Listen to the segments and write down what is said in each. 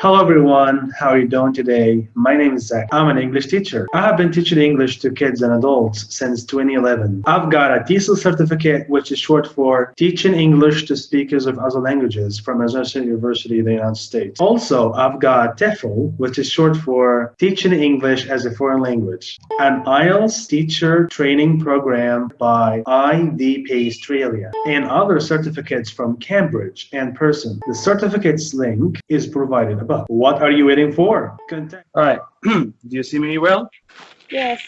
Hello everyone, how are you doing today? My name is Zach. I'm an English teacher. I have been teaching English to kids and adults since 2011. I've got a TESOL certificate, which is short for Teaching English to Speakers of Other Languages from Arizona University in the United States. Also, I've got TEFL, which is short for Teaching English as a Foreign Language, an IELTS teacher training program by IDP Australia, and other certificates from Cambridge and Pearson. The certificates link is provided above. What are you waiting for? Contact. All right. Do you see me well? Yes.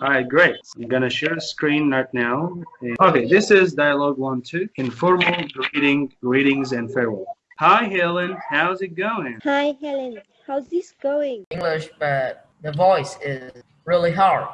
All right, great. I'm gonna share the screen right now. Okay, this is dialogue one, two. Informal greeting, greetings, and farewell. Hi, Helen. How's it going? Hi, Helen. How's this going? English, but the voice is really hard.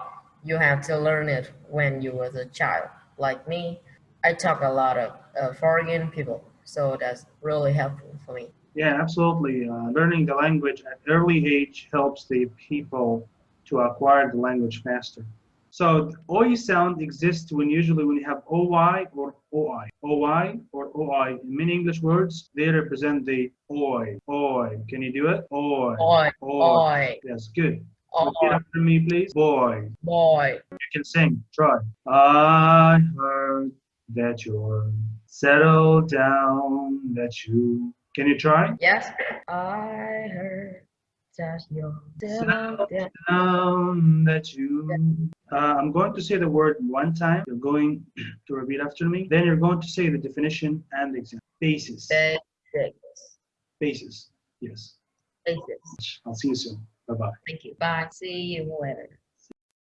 You have to learn it when you was a child. Like me, I talk a lot of uh, foreign people, so that's really helpful for me. Yeah, absolutely. Uh, learning the language at early age helps the people to acquire the language faster. So OI sound exists when usually when you have OY or OI. OY or OI. In many English words, they represent the OI. OI. Can you do it? OI. Boy, boy, Yes, good. Repeat after me, please. Boy. boy. You can sing. Try. I heard that you're settled down, that you. Can you try? Yes, I heard that you're Settled down. down, that you. Uh, I'm going to say the word one time. You're going to repeat after me. Then you're going to say the definition and the example. Basis. Basics. Basis. Yes. Basics. I'll see you soon. Bye bye. Thank you. Bye. See you later.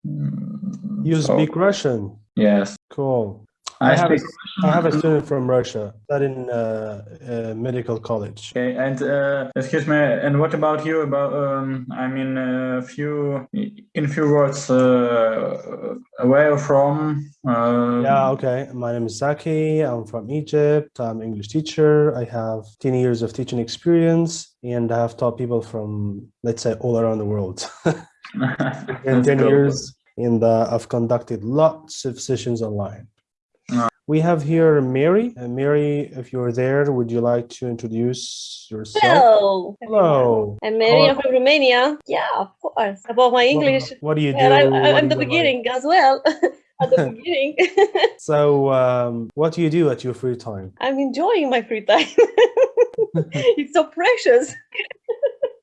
You so- speak Russian. Yes, Cool. I, I have, a. I have a student from Russia studying uh, uh, medical college. Okay, and uh, excuse me, and what about you? About um, I mean, a few in few words, uh, where from? Uh, Yeah, okay. My name is Zaki. I'm from Egypt. I'm English teacher. I have 10 years of teaching experience and I have taught people from, let's say, all around the world. In 10 cool. years, and uh, I've conducted lots of sessions online. We have here Mary. Uh, Mary, if you're there, would you like to introduce yourself? Hello. Hello. I'm Mary. I'm from Romania. Yeah, of course. About my English. What, what do you do? And I, What I, I'm do the you like? beginning as well. At the beginning. So, um, what do you do at your free time? I'm enjoying my free time. it's so precious.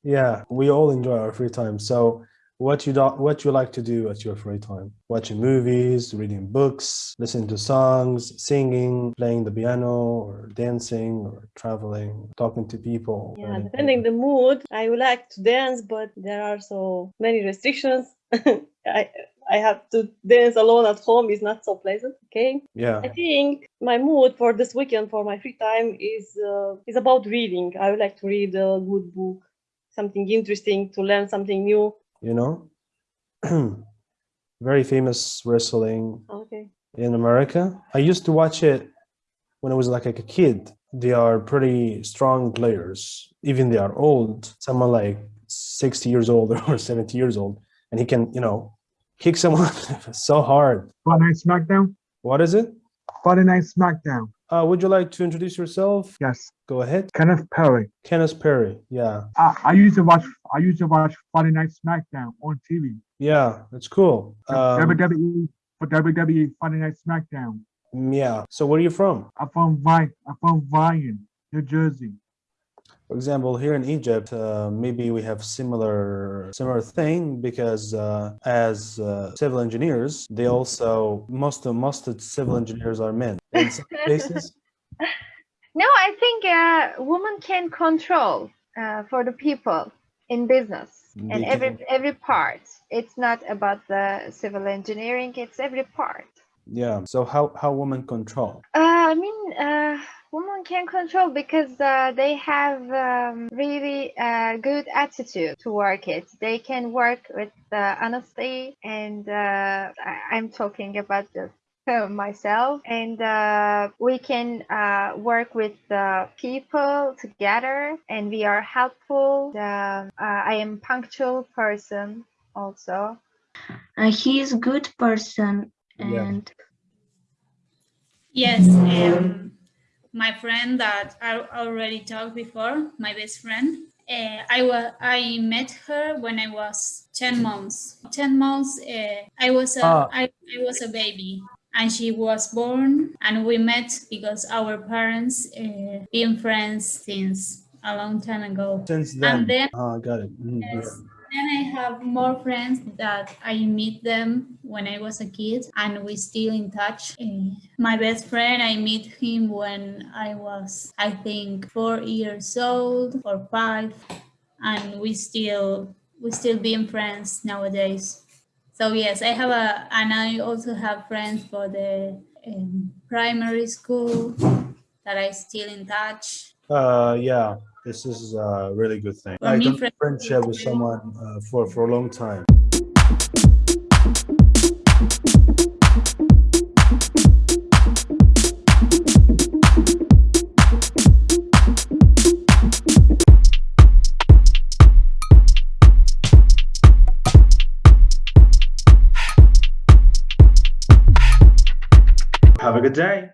Yeah, we all enjoy our free time. So, what you do, what you like to do at your free time? Watching movies, reading books, listening to songs, singing, playing the piano, or dancing, or traveling, talking to people. Yeah, depending the mood. I would like to dance, but there are so many restrictions. I I have to dance alone at home is not so pleasant. Okay. Yeah, I think my mood for this weekend for my free time is uh, is about reading. I would like to read a good book, something interesting to learn something new. You know, very famous wrestling Okay. in America. I used to watch it when I was like, like a kid. They are pretty strong players, even they are old. Someone like 60 years old or 70 years old, and he can, you know, kick someone so hard. Friday Night SmackDown? What is it? Friday Night SmackDown. Uh, would you like to introduce yourself? Yes. Go ahead. Kenneth Perry. Kenneth Perry. Yeah. I, I used to watch I used to watch Friday Night SmackDown on TV. Yeah, that's cool. Um, WWE for WWE Friday Night SmackDown. yeah. So where are you from? I'm from Vi I'm from Vian, New Jersey. For example, here in Egypt, uh, maybe we have similar similar thing because uh, as uh, civil engineers, they also most of most of civil engineers are men. In some cases, No, I think uh, women can control uh, for the people in business and every every part. It's not about the civil engineering; it's every part. yeah. So how how women control? Uh, I mean, uh, can control because uh, they have um, really uh, good attitude to work it. They can work with uh, honesty, and uh, I- I'm talking about the uh, myself and uh, we can uh, work with the people together and we are helpful um, uh, i am punctual person also Uh, he is good person Yeah. and Yes, um, my friend that I already talked before, my best friend, uh, I was I met her when I was 10 months. 10 months uh, I was a Ah. I, I was a baby and she was born and we met because our parents uh, been friends since a long time ago. Since then, And then ah, got it. Mhm, Yes. Then I have more friends that I meet them when I was a kid and we still in touch. My best friend, I meet him when I was, I think, four years old or five, and we still we still being friends nowadays. So yes, I have a, and I also have friends for the um, primary school that I still in touch. Uh, yeah, this is a really good thing. For Like me, a friend- friendship with someone uh, for for a long time. Have a good day.